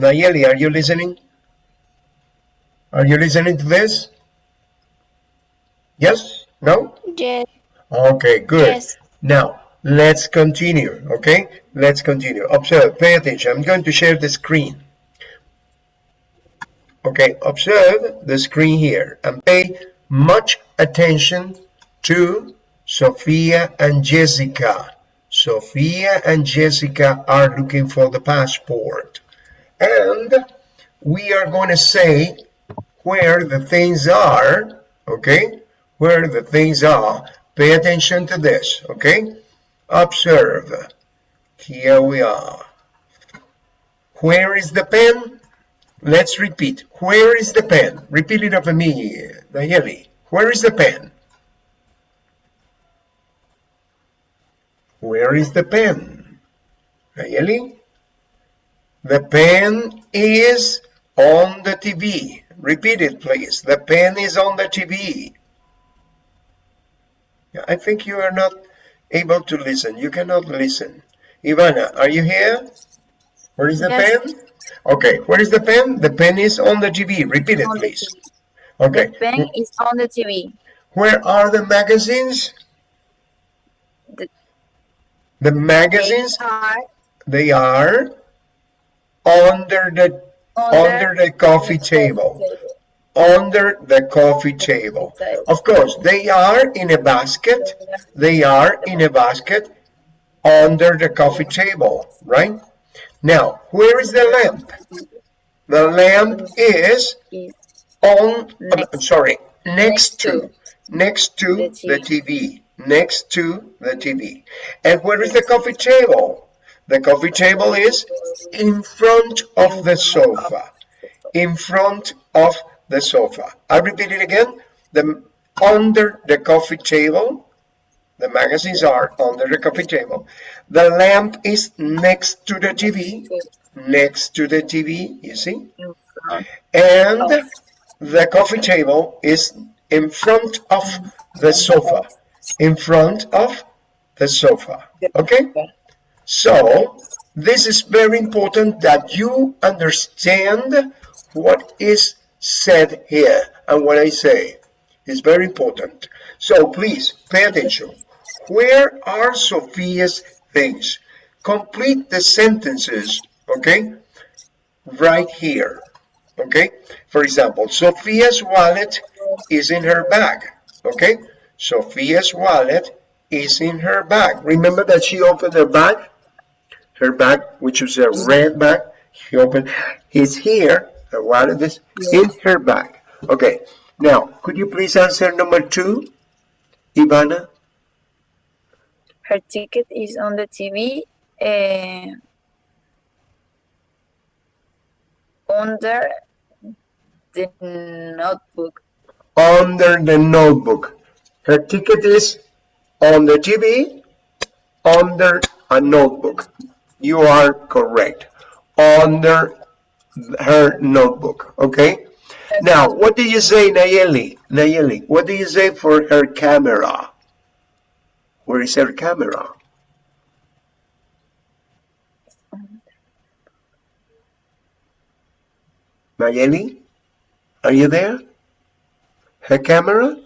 Nayeli, are you listening? Are you listening to this? Yes? No? Yes. Okay, good. Yes. Now, let's continue, okay? Let's continue. Observe, pay attention. I'm going to share the screen. Okay, observe the screen here and pay much attention to Sophia and Jessica. Sophia and Jessica are looking for the passport. And we are going to say where the things are, okay? Where the things are. Pay attention to this, okay? Observe. Here we are. Where is the pen? Let's repeat. Where is the pen? Repeat it after me, Nayeli. Where is the pen? Where is the pen? Nayeli? The pen is on the TV. Repeat it, please. The pen is on the TV. I think you are not able to listen. You cannot listen. Ivana, are you here? Where is the Yes. pen? Okay, where is the pen? The pen is on the TV. Repeat it, please. TV. Okay. The pen is on the TV. Where are the magazines? The- The magazines, They are they are under the under the coffee table. Under the coffee table. Of course, they are in a basket. They are in a basket under the coffee table, right? Now, where is the lamp? The lamp is on, Next. sorry, next to, next to the. TV, next to the TV. And where is the coffee table? The coffee table is in front of the sofa, in front of the sofa. I repeat it again, the, under the coffee table, the magazines are under the coffee table. The lamp is next to the TV, next to the TV, you see? And the coffee table is in front of the sofa. In front of the sofa. Okay? So, this is very important that you understand what is said here and what I say. is very important. So, please pay attention. Where are Sophia's things? Complete the sentences, okay? Right here okay for example sophia's wallet is in her bag okay sophia's wallet is in her bag remember that she opened her bag her bag which was a red bag she opened it's here her wallet is in her bag okay now could you please answer number two ivana? Her ticket is on the TV. Uh, under the notebook. under the notebook. Her ticket is on the tv under a notebook you are correct. Under her notebook okay? Now what do you say nayeli? Nayeli what do you say for her camera? Where is her camera? Nayeli are you there? Her camera?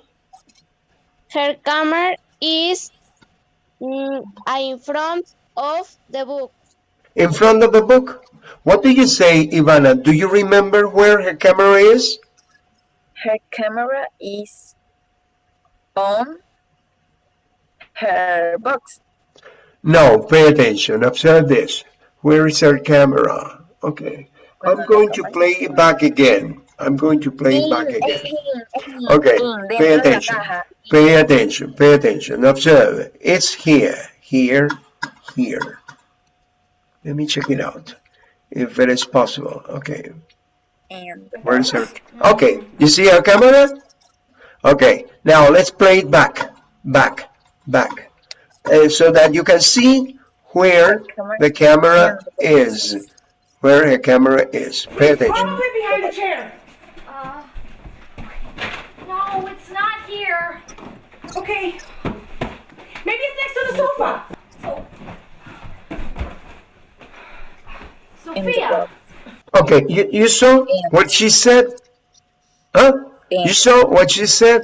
Her camera is mm, in front of the book. In front of the book what do you say ivana do you remember where her camera is Her camera is on her box. No, pay attention. Observe this. Where is her camera? Okay. I'm going to play it back again. I'm going to play it back again. Okay, pay dentro de la attention. Pay attention. Pay attention. Observe. It's here, here, here. Let me check it out. If it is possible. Okay. And Where is her? Okay. You see our camera? Okay. Now let's play it back, back, back. Uh, so that you can see where the camera is. Where her camera is. Pay attention. Probably behind the chair. Uh, no, it's not here. Okay. Maybe it's next to the sofa. In the Sophia. Okay, you, you saw what she said? Huh? You saw what she said?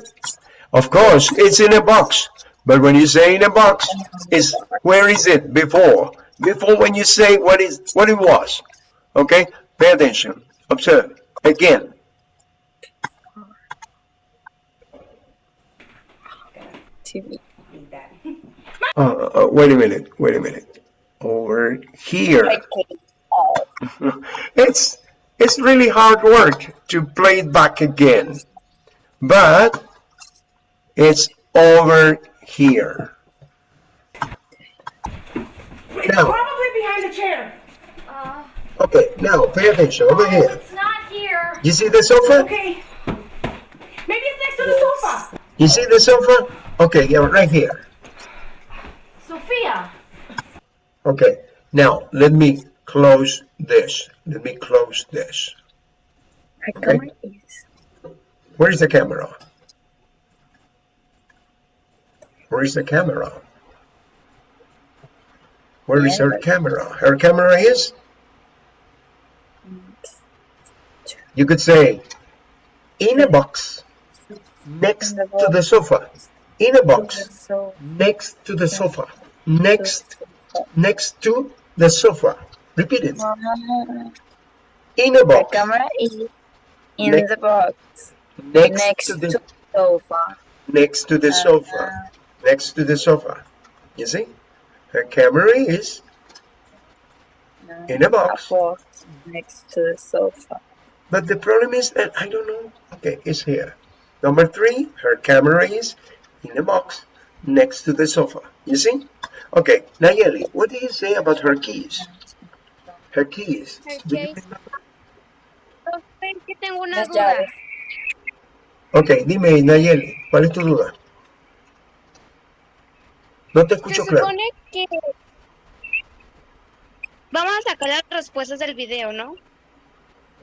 Of course, it's in a box. But when you say in a box, is where is it before? Before when you say what is what it was. Okay? Pay attention. Observe. Again. TV. Need. Uh, uh, wait a minute. Wait a minute. Over here. Okay. Oh, it's it's really hard work to play it back again but it's over here It's Now. probably behind the chair. Uh, okay now pay attention over here it's not here. you see the sofa Okay. Maybe it's next to the sofa. you see the sofa okay yeah right here Sophia. okay now let me close this. Let me close this. Her Okay. camera is where is the camera? Where is the camera? Where is her camera? Her camera is? You could say, in a box next to the sofa. In a box next to the sofa. Next, next to the sofa. Repeat it. uh, In a the box camera is in Ne- the box next next to to the the sofa. next to the sofa. Next to the sofa. You see? Her camera is Uh, in a a box. box next to the sofa. But the problem is that I don't know. Okay, it's here. Number three, her camera is in a box next to the sofa. You see? Okay, Nayeli, what do you say about her keys? Her keys. Her keys. que tengo una Las duda. llaves. Ok, dime, Nayeli, ¿cuál es tu duda? No te Se escucho claro. supone que vamos a sacar las respuestas del video, ¿no?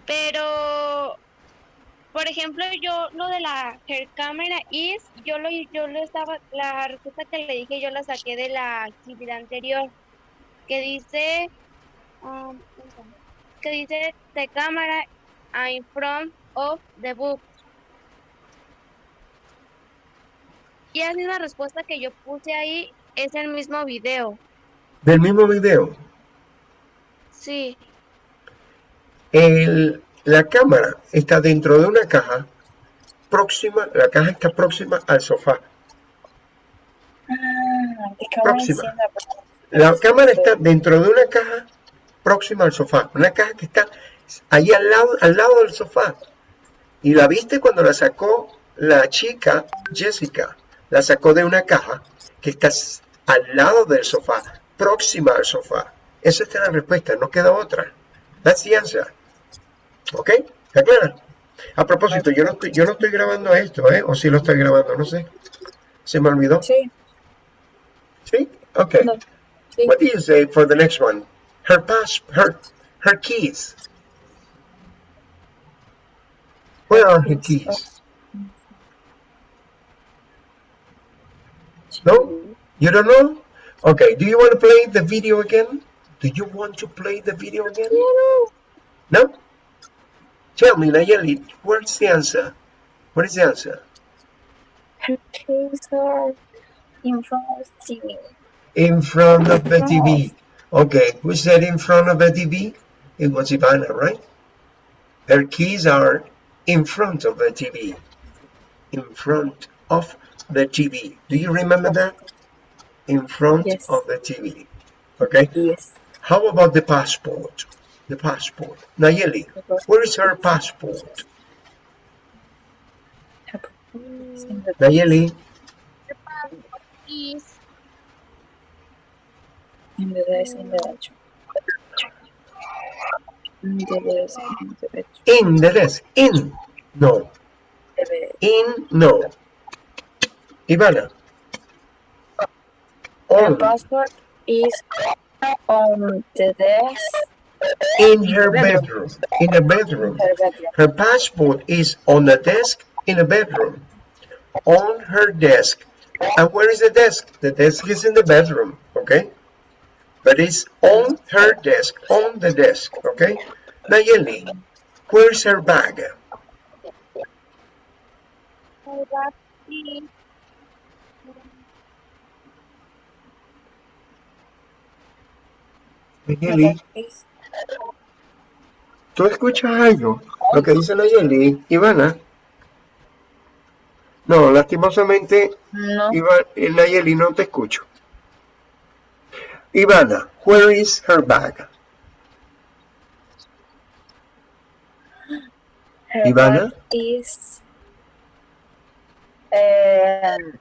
Pero, por ejemplo, yo lo de la hair camera is, yo lo, yo lo estaba, la respuesta que le dije yo la saqué de la actividad anterior, que dice, um, que dice the camera in front of the book. Y esa misma respuesta que yo puse ahí es el mismo video. Del mismo video. Sí. El- la cámara está dentro de una caja próxima, la caja está próxima al sofá. Ah, Próxima. in the box. La cámara está dentro de una caja próxima al sofá, una caja que está ahí al lado, al lado del sofá. Y la viste cuando la sacó la chica, Jessica, la sacó de una caja que está al lado del sofá, próxima al sofá. Esa está la respuesta, no queda otra. That's the answer. ¿Ok? ¿Está clara? A propósito, yo no estoy, yo no estoy grabando esto, ¿eh? O si lo estoy grabando, no sé. Se me olvidó. Sí, ¿Sí? Ok. no, sí. What do you say for the next one? Her pass, her, her keys. Where are her keys? Uh, no? You don't know? Okay, do you want to play the video again? Do you want to play the video again? No? Tell me, Nayeli, where's the answer? What is the answer? Her keys are in front of the TV. In front of the TV. Okay, who said in front of the TV? It was Ivana, right? Her keys are in front of the TV. In front of the TV. Do you remember that? In front Yes. of the TV. Okay. Yes. How about the passport? The passport. Nayeli, where is her passport? Her keys the Nayeli, Is in the desk in the bedroom. In the desk in the bedroom. in the desk. In. No. In. No. Ivana. Her On. passport is on the desk In her Bedroom. bedroom. In the bedroom. her bedroom. Her passport is on the desk in the bedroom. On her desk. And where is the desk? The desk is in the bedroom, okay? But it's on her desk, on the desk, okay? Nayeli, where's her bag? Nayeli, ¿tú escuchas algo? Lo que dice Nayeli, Ivana. No, lastimosamente, No. Eh, Nayeli, no te escucho. Ivana, where is her bag? Her Ivana? bag is um,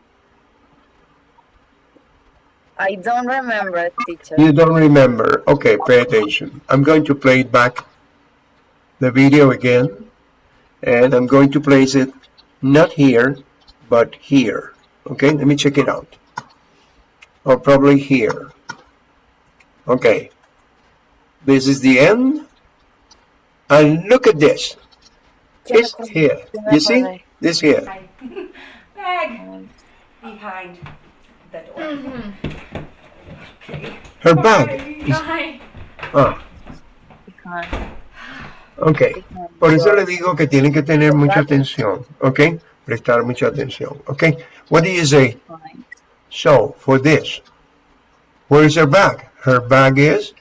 I don't remember, teacher. You don't remember. Okay, pay attention. I'm going to play it back, the video again, and I'm going to place it not here, but here. Okay, let me check it out. Or probably here. Okay. This is the end. And look at this. Ya It's here. You see? This here. Bag behind the door. Okay. Her bag. is- Ah, okay. Por eso le digo que tienen que tener mucha atención, ¿ok? Prestar mucha atención, ¿ok? What do you say? So, for this, where is her bag? Her bag is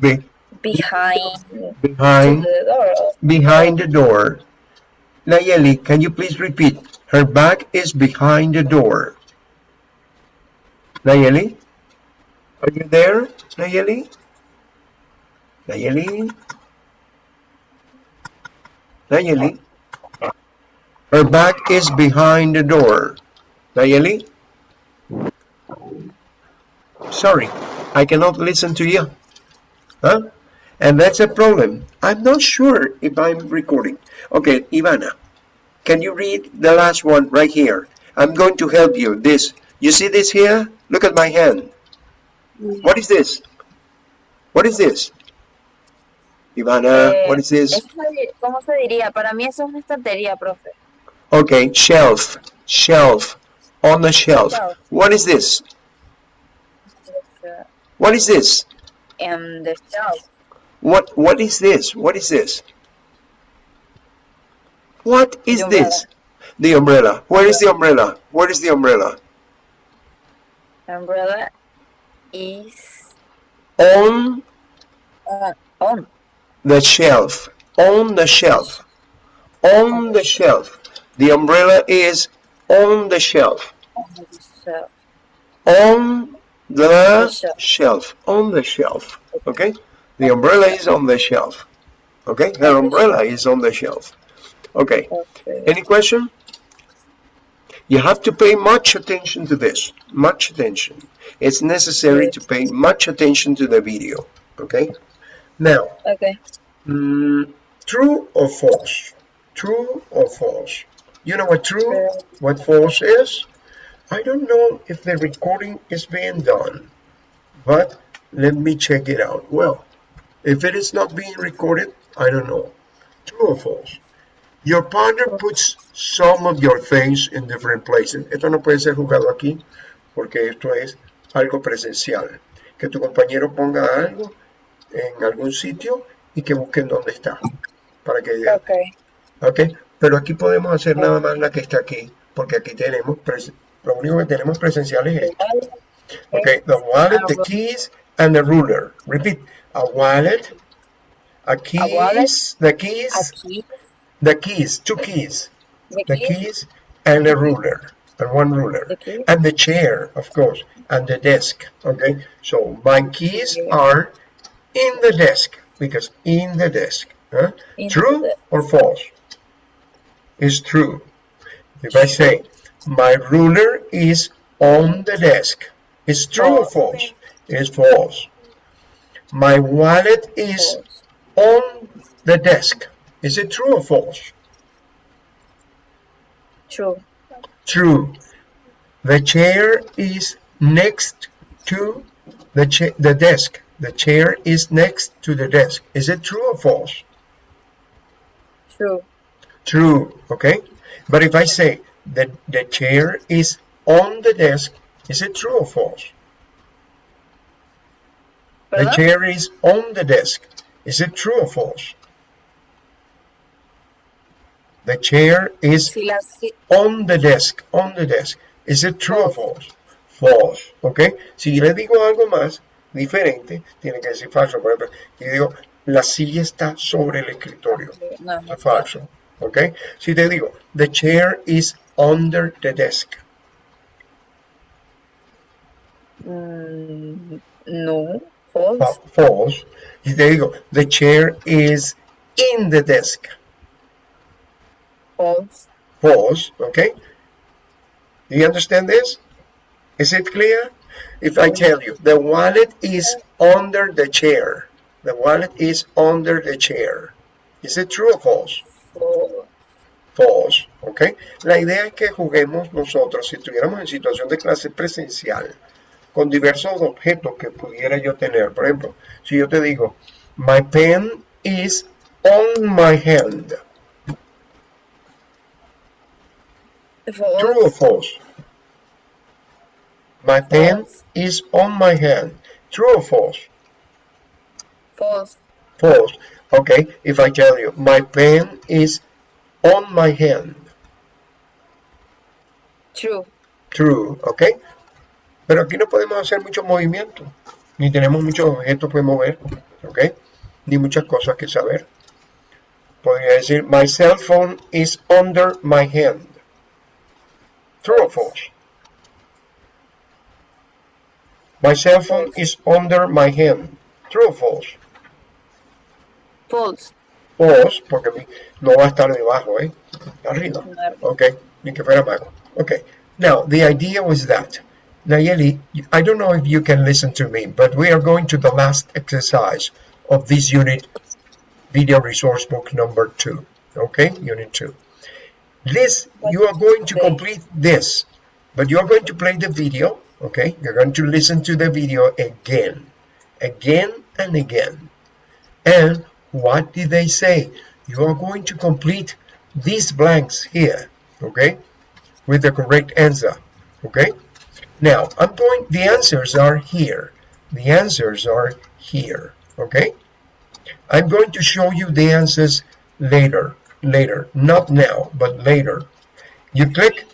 be, Behind behind, the door. behind the door. Nayeli, can you please repeat? Her bag is behind the door. Nayeli? Are you there, Nayeli? Nayeli? Nayeli? Her bag is behind the door. Nayeli? Sorry, I cannot listen to you. Huh? And that's a problem. I'm not sure if I'm recording. Okay, Ivana, can you read the last one right here? I'm going to help you. This, you see this here? Look at my hand. What is this? What is this? Ivana, Eh, what is this? ¿Cómo se diría? Para mí eso es una estantería, profe. Okay, shelf, shelf, on the shelf. Shelf. What is this? What is this? En the shelf. What, what is this? What is this? What is The this? The umbrella. Where is the umbrella? Where is the umbrella? The Umbrella is On uh, on. the shelf. On the shelf. On the shelf. The umbrella is on the shelf. on the shelf. On the shelf. shelf. On the shelf. Okay? The umbrella is on the shelf. Okay? Her umbrella is on the shelf. Okay. Okay. Any question? You have to pay much attention to this. Much attention. It's necessary to pay much attention to the video. Okay? Now, Okay. mm, true or false? True or false? You know what true, what false is? I don't know if the recording is being done, but let me check it out. Well, if it is not being recorded, I don't know. True or false? Your partner puts some of your things in different places. Esto no puede ser jugado aquí porque esto es algo presencial. Que tu compañero ponga algo en algún sitio y que busquen dónde está. Para que Okay. ¿ok? Pero aquí podemos hacer nada más la que está aquí, porque aquí tenemos, pres- lo único que tenemos es esto. Okay, the wallet, the keys, and the ruler. Repeat, a wallet, a keys, wallet, the keys, Aquí. the keys, two keys, The the keys. keys, and a ruler, and one ruler, and the chair, of course, and the desk. Okay, so my keys are in the desk because in the desk. Huh? In True the- or false? It's true. If I say my ruler is on the desk, it's true or false? It's false. My wallet is on the desk. Is it true or false? True. True. The chair is next to the cha- the desk. The chair is next to the desk. Is it true or false? True. True. Okay. But if I say that the chair is on the desk, is it true or false? The chair is on the desk. Is it true or false? The chair is Si la si- on the desk, on the desk. Is it true or false? False, ¿ok? Si le digo algo más diferente, tiene que decir falso. Por ejemplo, yo digo, la silla está sobre el escritorio. no, Está falso, ¿ok? Si te digo, the chair is under the desk. mm, no, fa- false, false. Si te digo, the chair is in the desk. false, False, ¿ok? Do you understand this? Is it clear? If I tell you, the wallet is under the chair. The wallet is under the chair. Is it true or false? false. False, ¿ok? La idea es que juguemos nosotros, si estuviéramos en situación de clase presencial, con diversos objetos que pudiera yo tener. Por ejemplo, si yo te digo, my pen is on my hand. false, True or false? My pen False. is on my hand. True or false? false, False. Okay, if I tell you, my pen is on my hand. true, True, ¿ok? Pero aquí no podemos hacer mucho movimiento, ni tenemos muchos objetos que mover, ¿ok? Ni muchas cosas que saber. Podría decir, my cell phone is under my hand. True or false? My cell phone is under my hand. True or false? false, False, porque mi- no va a estar debajo, ¿eh? Arriba. Okay, ni que fuera mago. Okay, now the idea was that, Nayeli, I don't know if you can listen to me, but we are going to the last exercise of this unit, video resource book number two. Okay, unit two. This, you are going to complete this, but you are going to play the video. Okay, you're going to listen to the video again, again and again. And what did they say? You are going to complete these blanks here, okay, with the correct answer, okay? Now, I'm going, the answers are here. The answers are here, okay? I'm going to show you the answers later, later, not now, but later. You click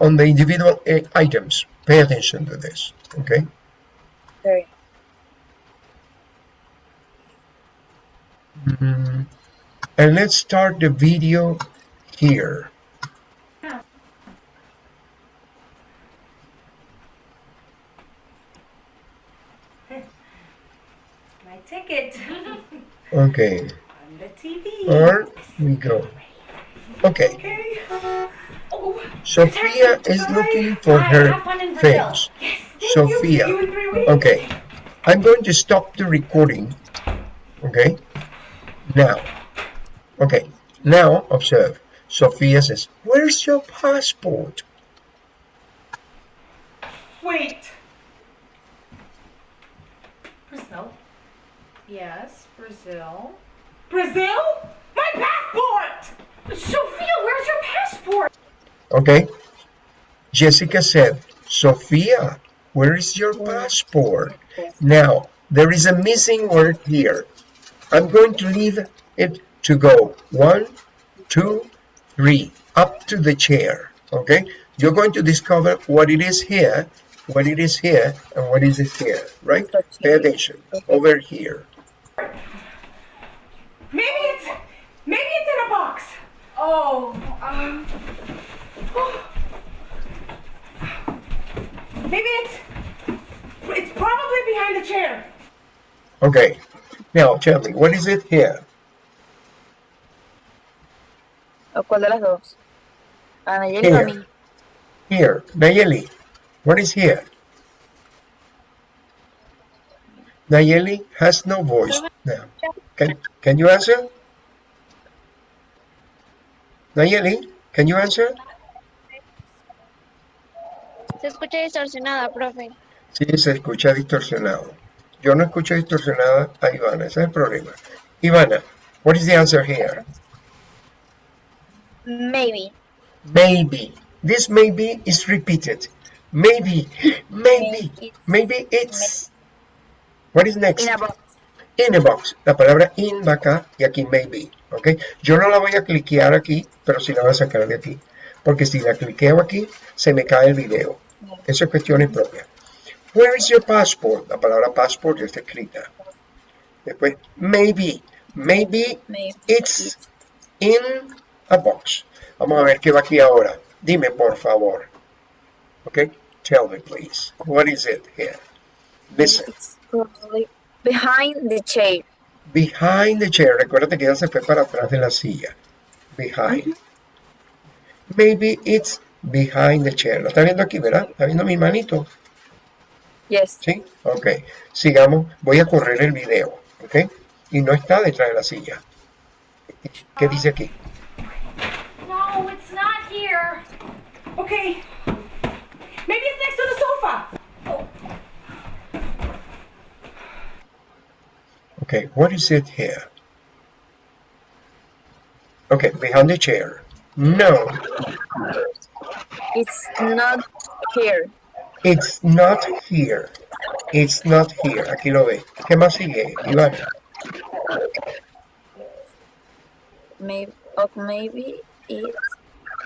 on the individual uh, items. Pay attention to this, okay? okay, Mm-hmm. and let's start the video here. My ticket. Okay, On the TV. Or we go. Okay, Okay. Oh, Sophia is looking for her face. yes. You. Sophia. you weeks. Okay, I'm going to stop the recording. Okay, now. Okay, now observe. Sophia says, Where's your passport? Wait. Brazil. Yes, Brazil. Brazil? My passport! Sophia, where's your passport? Okay, Jessica said, Sophia, where is your passport? Now, there is a missing word here. I'm going to leave it to go one, two, three, up to the chair. Okay? You're going to discover what it is here, what it is here, and what is it here, right? Pay attention. Over here. Maybe it's maybe it's in a box. Oh, um, Maybe it's it's probably behind the chair. Okay. Now, tell me, what is it here? ¿O cuál de las dos? ¿A Nayeli o a Here. mí? Here. Nayeli, what is here? Nayeli has no voice now. Can, can you answer? Nayeli, can you answer? Se escucha distorsionada, profe. Sí, se escucha distorsionado. Yo no escucho distorsionada a Ivana, ese es el problema. Ivana, what is the answer here? Maybe. Maybe. This maybe is repeated. Maybe, maybe, Maybe it's-. What is next? In a box. in a box. La palabra in va acá y aquí maybe. ¿Ok? Yo no la voy a cliquear aquí, pero sí la voy a sacar de aquí. Porque si la cliqueo aquí, se me cae el video. Eso es cuestiones propias. Where is your passport? La palabra passport ya está escrita. Después, maybe. Maybe Maybe it's in a box. Vamos a ver qué va aquí ahora. Dime, por favor. Okay? Tell me, please. What is it here? Listen. behind the chair. Behind the chair. Recuérdate que ella se fue para atrás de la silla. Behind. Maybe it's behind the chair. ¿Lo está viendo aquí, verdad? ¿Está viendo mi manito? Yes. ¿Sí? Ok. Sigamos. Voy a correr el video. ¿Ok? Y no está detrás de la silla. ¿Qué dice aquí? No, it's not here. Okay. Maybe it's next to the sofa. Okay, what is it here? Okay, behind the chair. No, It's not here. It's not here. It's not here. Aquí lo ve. ¿Qué más sigue, Iván? Maybe, or maybe it's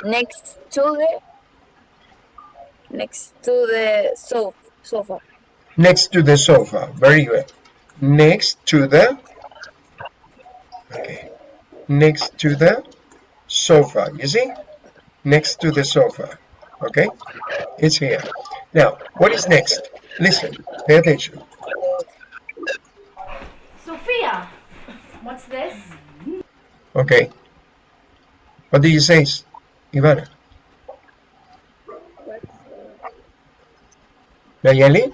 next to the next to the sofa. Sofa. Next to the sofa. Very good. Next to the... Okay. Next to the sofa. You see? Next to the sofa. Okay? It's here. Now, what is next? Listen. Pay attention. Sophia, what's this? Okay. What do you say, Ivana? Nayeli?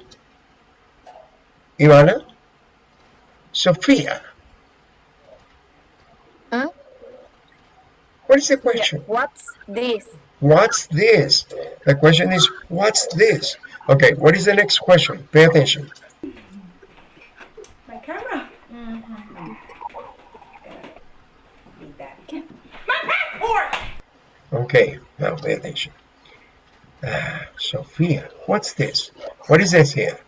Ivana? Sophia? Huh? What is the question? What's this? What's this? The question is, what's this? Okay, what is the next question? Pay attention. My camera. Mm-hmm. Need that. My passport. Okay, now pay attention. Ah, Sophia, what's this? What is this here?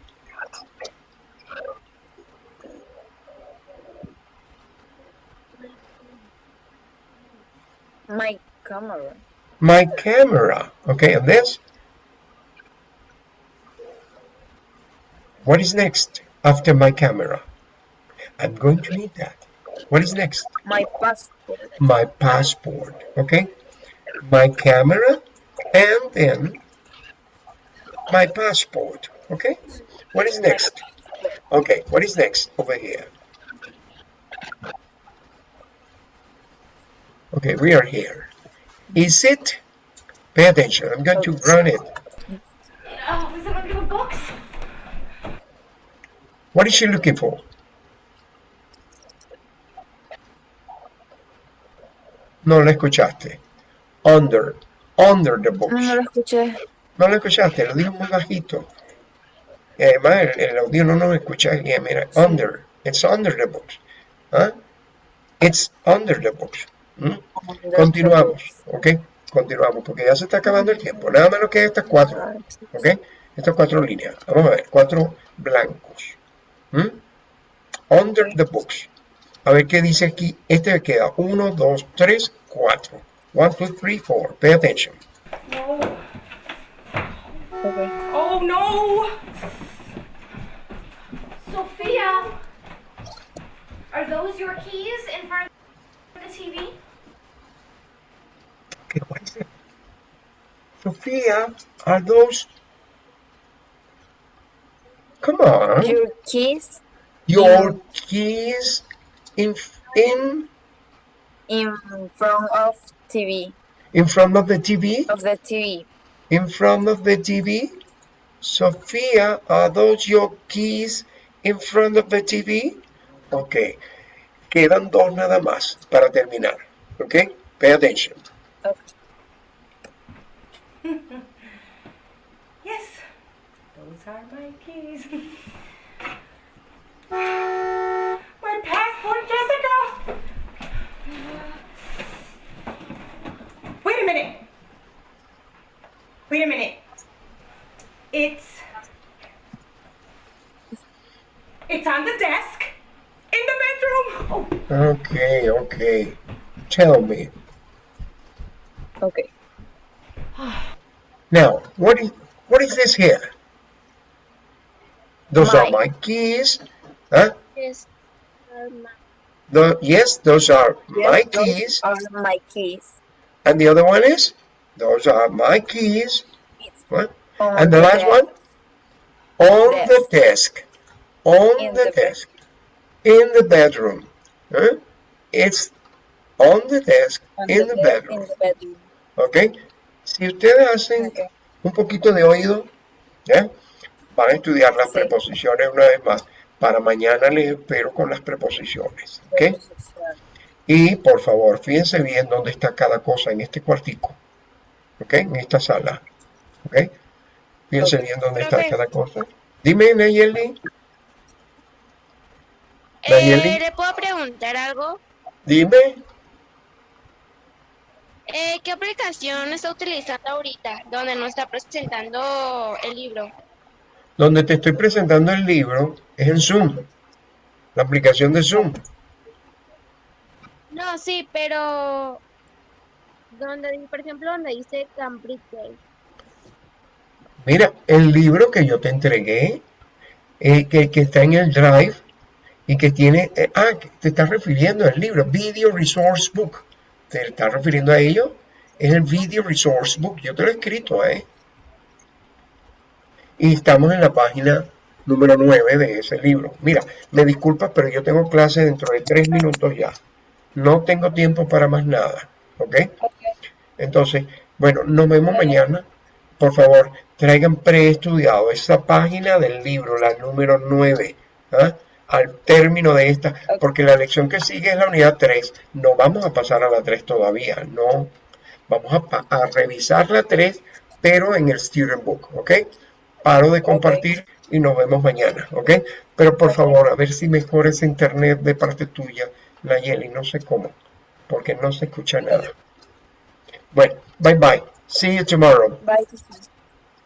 My camera. My camera. Okay, and this? What is next after my camera? I'm going to need that. What is next? My passport. My passport. Okay? My camera and then my passport. Okay? What is next? Okay, what is next over here? Okay, we are here. Is it? Pay attention. I'm going to run it. Oh, is it under the books? What is she looking for? No la escuchaste. Under. Under the box. No lo escuché. No lo escuchaste, lo eh, dijo muy bajito. Y además el, el audio no nos escucha bien. Mira, under. It's under the box. ¿Ah? It's under the books. ¿Mm? Continuamos, ¿ok? Continuamos, porque ya se está acabando el tiempo. Nada menos que estas cuatro, ¿ok? Estas cuatro líneas. Vamos a ver, cuatro blancos. ¿Mm? Under the books. A ver qué dice aquí. Este me queda. Uno, dos, tres, cuatro. One, two, three, four. Pay attention. No. Okay. Oh no. Sophia, are those your keys in front of the TV? Sophia, are those... Come on. Your keys Your keys in in in front of TV in front of the TV? of the TV. In front of the TV? Sophia, are those your keys in front of the TV? Ok. Quedan dos nada más para terminar. Ok? Pay attention. Okay. Yes. Those are my keys. my passport, Jessica. Wait a minute. Wait a minute. It's it's on the desk in the bedroom. Oh. Okay, okay. Tell me. Okay. Now, what is what is this here? Those are My. my keys. Huh? Yes. The, yes, those are Yes, my those keys. are my keys. And the other one is? Those are my keys. It's What? And the last desk. one? On the desk. On In the the desk. In the bedroom. Huh? It's on the desk On in the bed- bedroom. In the bedroom. ¿Ok? Si ustedes hacen Okay. un poquito de oído, ¿ya? van a estudiar las Sí. preposiciones una vez más. Para mañana les espero con las preposiciones. ¿Ok? Preposición. Y por favor, fíjense bien dónde está cada cosa en este cuartico. ¿Ok? En esta sala. ¿Ok? Fíjense bien dónde está cada cosa. Dime, Nayeli. Eh, Nayeli. ¿Le puedo preguntar algo? Dime. Eh, ¿Qué aplicación está utilizando ahorita donde nos está presentando el libro? Donde te estoy presentando el libro es en Zoom. La aplicación de Zoom. No, sí, pero donde, por ejemplo, donde dice Cambridge. Mira, el libro que yo te entregué, eh, que, que está en el Drive y que tiene... eh, ah, te estás refiriendo al libro, Video Resource Book. ¿Te estás refiriendo a ello? Es el Video Resource Book. Yo te lo he escrito, ¿eh? Y estamos en la página número 9 de ese libro. Mira, me disculpas, pero yo tengo clase dentro de tres minutos ya. No tengo tiempo para más nada, ¿ok? Entonces, bueno, nos vemos mañana. Por favor, traigan preestudiado esa página del libro, la número 9, ¿ah? Al término de esta, porque la lección que sigue es la unidad 3. No vamos a pasar a la 3 todavía, no. Vamos a, a revisar la 3, pero en el student book, ¿ok? Paro de compartir y nos vemos mañana, ¿ok? Pero por favor, a ver si mejora ese internet de parte tuya, Nayeli, no sé cómo, porque no se escucha nada. Bueno, bye bye. See you tomorrow. Bye.